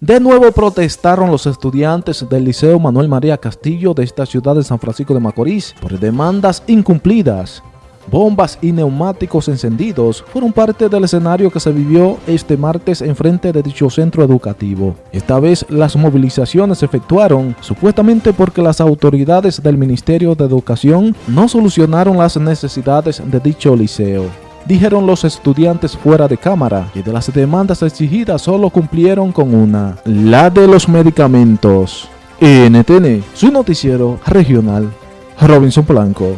De nuevo protestaron los estudiantes del Liceo Manuel María Castillo de esta ciudad de San Francisco de Macorís por demandas incumplidas. Bombas y neumáticos encendidos fueron parte del escenario que se vivió este martes en frente de dicho centro educativo. Esta vez las movilizaciones se efectuaron supuestamente porque las autoridades del Ministerio de Educación no solucionaron las necesidades de dicho liceo dijeron los estudiantes fuera de cámara, que de las demandas exigidas solo cumplieron con una, la de los medicamentos. NTN, su noticiero regional, Robinson Blanco.